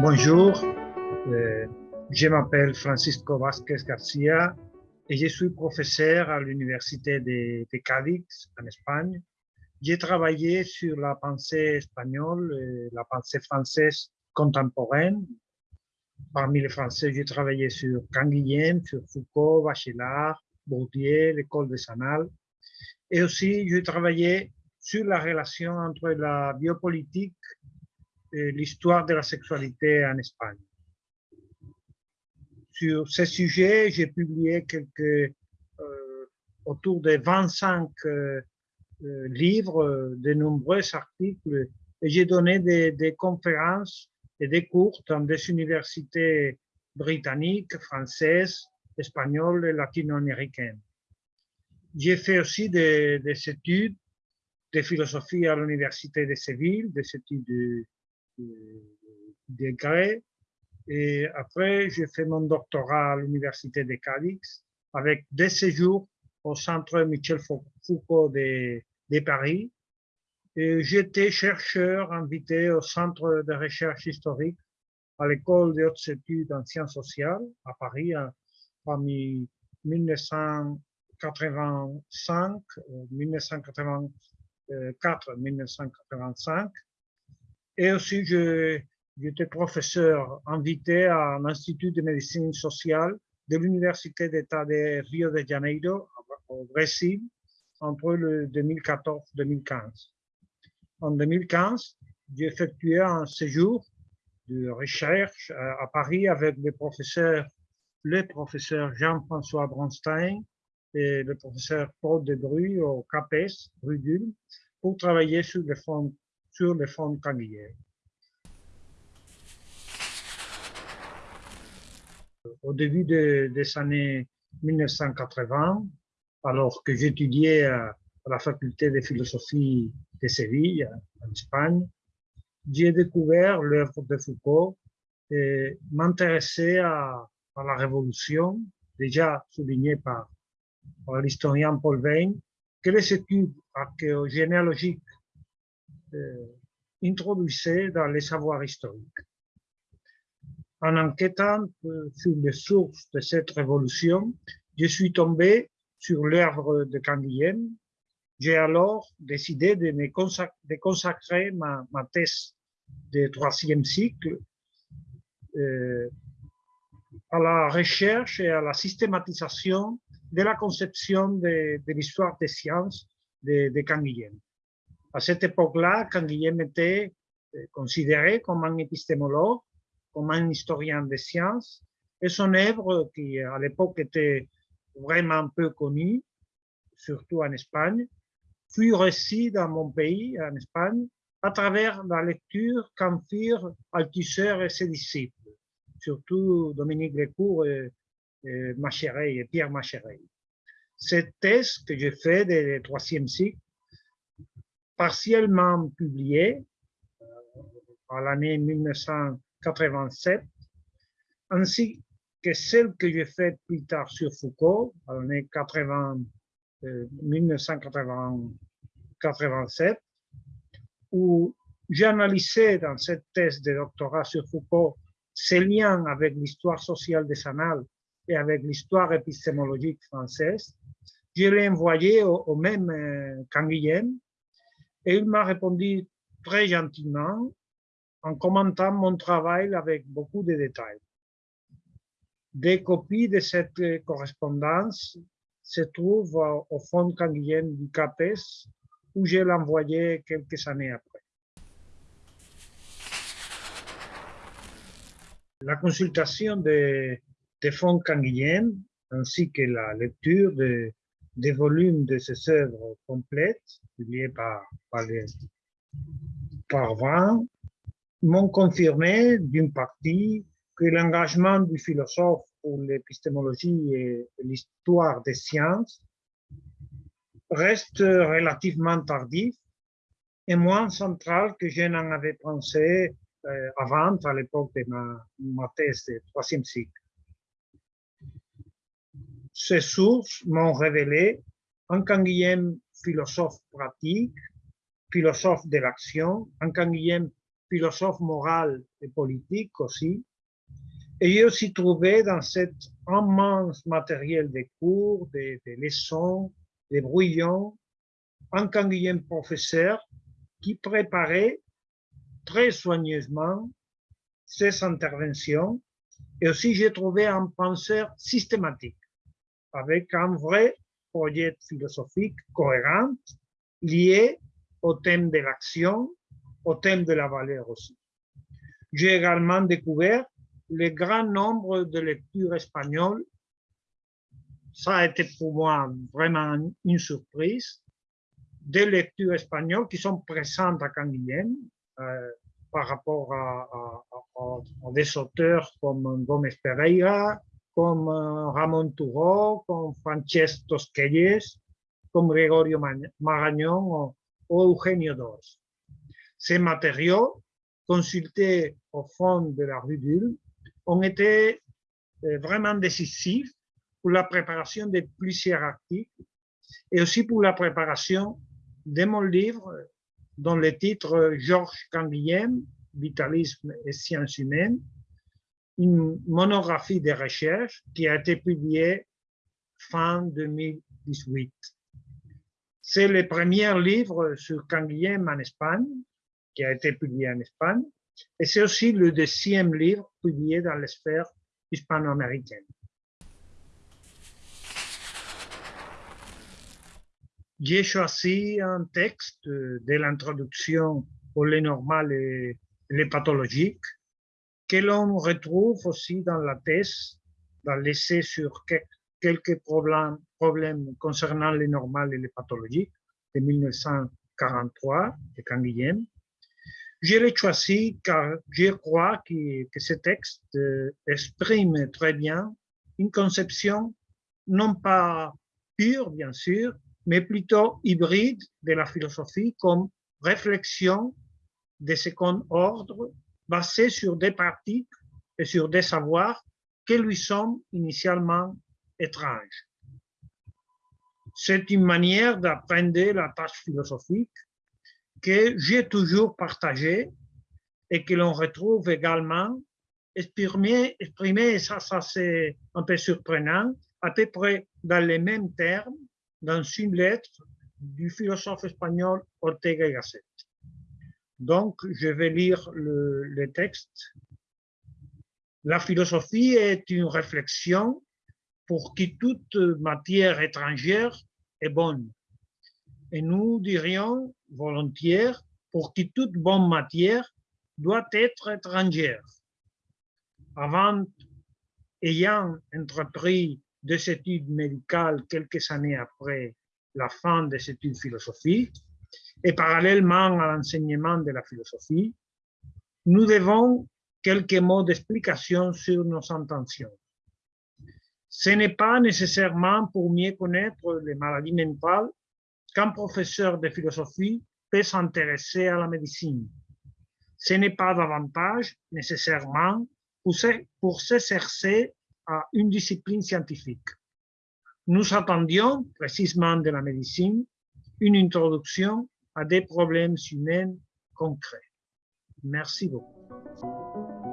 Bonjour, euh, je m'appelle Francisco Vázquez Garcia et je suis professeur à l'Université de, de Cadix en Espagne. J'ai travaillé sur la pensée espagnole, et la pensée française contemporaine. Parmi les Français, j'ai travaillé sur Canguilhem, sur Foucault, Bachelard, Bourdieu, l'école de Sanal. Et aussi, j'ai travaillé sur la relation entre la biopolitique et l'histoire de la sexualité en Espagne. Sur ce sujet, j'ai publié euh, autour de 25 euh, euh, livres, de nombreux articles, et j'ai donné des, conférences et des cours dans des universités britanniques, françaises, espagnoles et latino-américaines. J'ai fait aussi des, des, études de philosophie à l'université de Séville, des études de, de, de et après, j'ai fait mon doctorat à l'université de Cadix avec des séjours au centre Michel Foucault de, de Paris. J'étais chercheur invité au centre de recherche historique à l'école des hautes études en sciences sociales à Paris parmi 1985, 1984, 1985. Et aussi, J'étais professeur invité à l'Institut de médecine sociale de l'Université d'État de Rio de Janeiro, au Brésil, entre le 2014-2015. En 2015, j'ai effectué un séjour de recherche à Paris avec le professeur, le professeur Jean-François Bronstein et le professeur Paul Debruy au CAPES, Rudul, pour travailler sur le fonds, sur le fonds au début des années 1980, alors que j'étudiais la faculté de philosophie de Séville, en Espagne, j'ai découvert l'œuvre de Foucault et m'intéressais à, la révolution, déjà soulignée par, l'historien Paul Veyne, que les études archéogénéalogiques euh, introduisaient dans les savoirs historiques. En enquêtant sur les sources de cette révolution, je suis tombé sur l'œuvre de Canguilhem. J'ai alors décidé de, consacrer, ma, thèse de troisième cycle euh, à la recherche et à la systématisation de la conception de, l'histoire des sciences de, de. À cette époque-là, Canguilhem était euh, considéré comme un épistémologue comme un historien des sciences, et son œuvre, qui à l'époque était vraiment peu connue, surtout en Espagne, fut reçue dans mon pays, en Espagne, à travers la lecture qu'en firent Althusser et ses disciples, surtout Dominique Lecourt et, et, et Pierre Machereil. Cette thèse que j'ai faite du troisième cycle, partiellement publiée euh, à l'année 1900, 87, ainsi que celle que j'ai faite plus tard sur Foucault, en l'année 80, 1987, où j'ai analysé dans cette thèse de doctorat sur Foucault ses liens avec l'histoire sociale des annales et avec l'histoire épistémologique française. Je l'ai envoyé au, même euh, Canguilhem et il m'a répondu très gentiment en commentant mon travail avec beaucoup de détails. Des copies de cette correspondance se trouvent au fond canguilhem du CAPES, où je l'ai envoyé quelques années après. La consultation des de fonds canguilhem, ainsi que la lecture de, des volumes de ces œuvres complètes, publiées par, par, les, par m'ont confirmé d'une partie que l'engagement du philosophe pour l'épistémologie et l'histoire des sciences reste relativement tardif et moins central que je n'en avais pensé euh, avant, à l'époque de ma, thèse de troisième cycle. Ces sources m'ont révélé un Canguilhem philosophe pratique, philosophe de l'action, un Canguilhem philosophe moral et politique aussi. Et j'ai aussi trouvé dans cet immense matériel des cours, des, leçons, des brouillons, un Canguilhem professeur qui préparait très soigneusement ses interventions. Et aussi, j'ai trouvé un penseur systématique avec un vrai projet philosophique cohérent lié au thème de l'action, au thème de la valeur aussi. J'ai également découvert le grand nombre de lectures espagnoles. Ça a été pour moi vraiment une surprise. Des lectures espagnoles qui sont présentes à Canguilhem euh, par rapport à, des auteurs comme Gómez Pereira, comme euh, Ramon Turó, comme Francesc Tosquelles, comme Gregorio Marañón ou Eugenio Dos. Ces matériaux, consultés au fond de la rue d'Ul, ont été euh, vraiment décisifs pour la préparation de plusieurs articles et aussi pour la préparation de mon livre dont le titre Georges Canguilhem, Vitalisme et sciences humaines, une monographie de recherche qui a été publiée fin 2018. C'est le premier livre sur Canguilhem en Espagne, qui a été publié en Espagne, et c'est aussi le deuxième livre publié dans la sphère hispano-américaine. J'ai choisi un texte de l'introduction au lait normal et les pathologiques que l'on retrouve aussi dans la thèse, dans l'essai sur quelques problèmes, problèmes concernant les normales et les pathologiques de 1943 de Canguilhem. Je l'ai choisi car je crois que, ce texte euh, exprime très bien une conception non pas pure, bien sûr, mais plutôt hybride de la philosophie comme réflexion de second ordre basé sur des pratiques et sur des savoirs qui lui sont initialement étranges. C'est une manière d'apprendre la tâche philosophique que j'ai toujours partagée et que l'on retrouve également exprimée, exprimé, ça, ça c'est un peu surprenant, à peu près dans les mêmes termes, dans une lettre du philosophe espagnol Ortega y Gasset. Donc, je vais lire le, texte. La philosophie est une réflexion pour qui toute matière étrangère est bonne. Et nous dirions volontiers pour qui toute bonne matière doit être étrangère. Avant, ayant entrepris des études médicales quelques années après la fin des études philosophiques, et parallèlement à l'enseignement de la philosophie, nous devons quelques mots d'explication sur nos intentions. Ce n'est pas nécessairement pour mieux connaître les maladies mentales qu'un professeur de philosophie peut s'intéresser à la médecine. Ce n'est pas davantage nécessairement pour s'exercer à une discipline scientifique. Nous attendions précisément de la médecine une introduction à des problèmes humains concrets. Merci beaucoup.